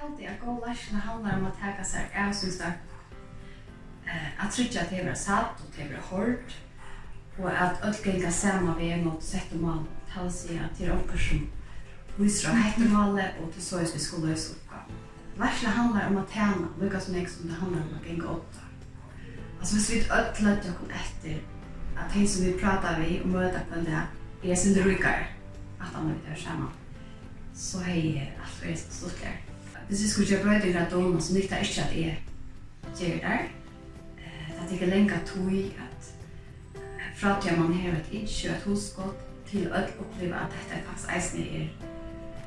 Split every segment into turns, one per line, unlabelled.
halde jeg gå lærsna handler om å taka seg av syns det at tryggja at det var satt og det var hård og at alt genga sama ved er mot sett og mal tal seg at det er okker som viser å hette malet og til så vi skulle løse oppgaven. Lærsna handler om å tjene, lukka som jeg som det handler om at genga åtta. Altså hvis vi alt lødde okkur etter at de som vi prater vi og møter på det er sin rykare at han er vi det saman så hei alt er stort lær. Hvis vi skulle gjøre brøyder av domen, så nytter ikke at jeg gjør det. Det er ikke lenger tog at fra til man har et ikke et hosgått til å oppleve at dette faktisk eisen er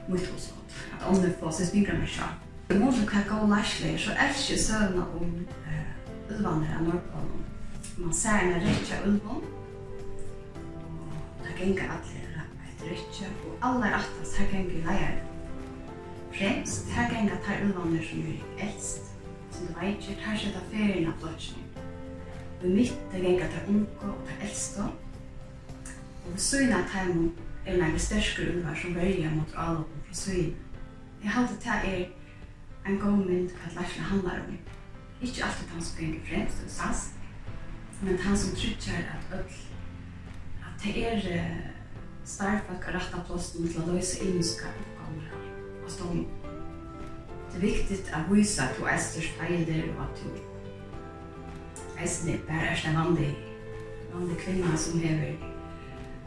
mot hosgått. At om det får seg spyrer meg selv. Det må du kan jeg gå lærslig, så elsker søvnene om ulvandre av Nordpolen. Man ser en rettje av ulvån. Det ganger alle etter rettje, og alle er atas her ganger leier fremst, her genga tar ulvaner som er eldst, som du veit, tar seg ta ferien av blotjen. Vi mitt, der genga tar unko og tar eldst Og vi syna tar mo er nægge størske ulvar som verja mot alopen fra syna. Jeg halte ta er en god mynd hva leifna handlar om. Ikke alltid han som genga fremst og sast, men han som trykker at öll, at det er starfak og rett av plåsten til å løse innskap oppgaver som det är viktigt att visa att du är störst fejder och att du eisne bare er en vanlig, vanlig kvinna som hever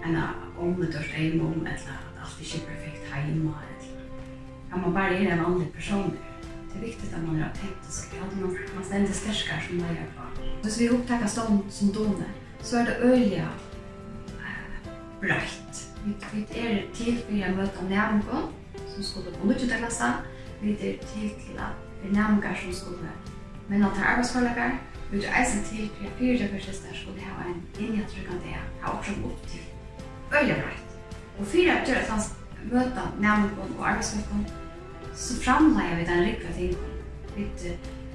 en omedørst eimom, eller at alt ikke er perfekt heima, eller at man bare er en vanlig person. Det er viktig at man er autentisk, at man, man stender sterskere som man er på. Hvis vi opptaker stånd som done, så er det øyelige uh, breit. Vi er til for å møte nærmere som skulle på nødvendig klasse. Vi er til til at nærmere som skulle men at arbeidsforlegger. Vi er eisen til for at fire døgversister skulle ha en innjøttrykkende ha oppsett opp til øyne breit. Og fire gjør at han møter nærmere og arbeidsforlegger så framleier vi den rikve ting. Vi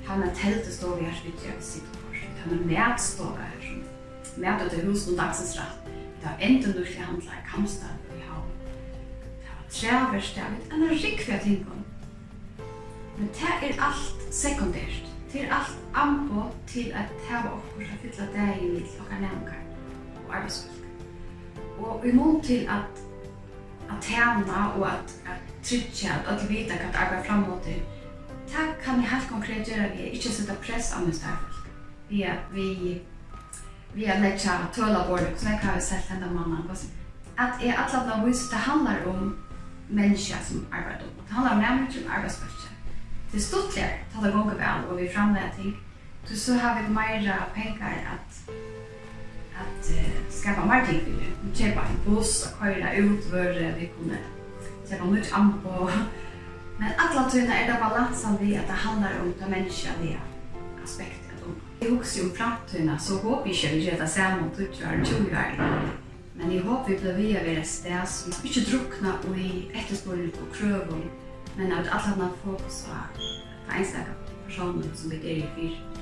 har en teltestå vi har sitt gjør sitt på. Vi har en medstå her som medstå til hos og dagsens rett. Da enda du ikke handla i Kamstad i havn. Det var treverst av et anna rikve tingon. Men det er alt sekundært. Det er alt anpå til at det var okkur som fylla dagen i okkar nevnkar og arbeidsfolk. Og vi mån til at at tjena og at, at trytja, at alle vita kan arbeida framåt det. Det kan jeg helt konkret gjøre vi ikke sitta press av min starfolk. Vi, er, vi vi har lägga tøla bort så jeg har sett den mannen At jeg är alla de vis det handlar om mennesker som arbeider om. Det handlar om nærmere som arbetsplatser. Det er stod där ta det går vel, og vi framlägger ting. Så så har vi mer penger at at uh, skapa mer ting för det. Vi kjøper en buss og køyre ut var vi kunde köpa nytt ampo. Men alla tyna er det balansen vi at det handlar om det människor vi aspekter. Jeg husker om framtiden, så håper jeg ikke vi gjør det samme om 20 år, 20 år. Men jeg håper vi blir via ved et sted som ikke drukner og i etterspåret og krøver, men at alle har fokus på enstaka personer som vi er i fyrt.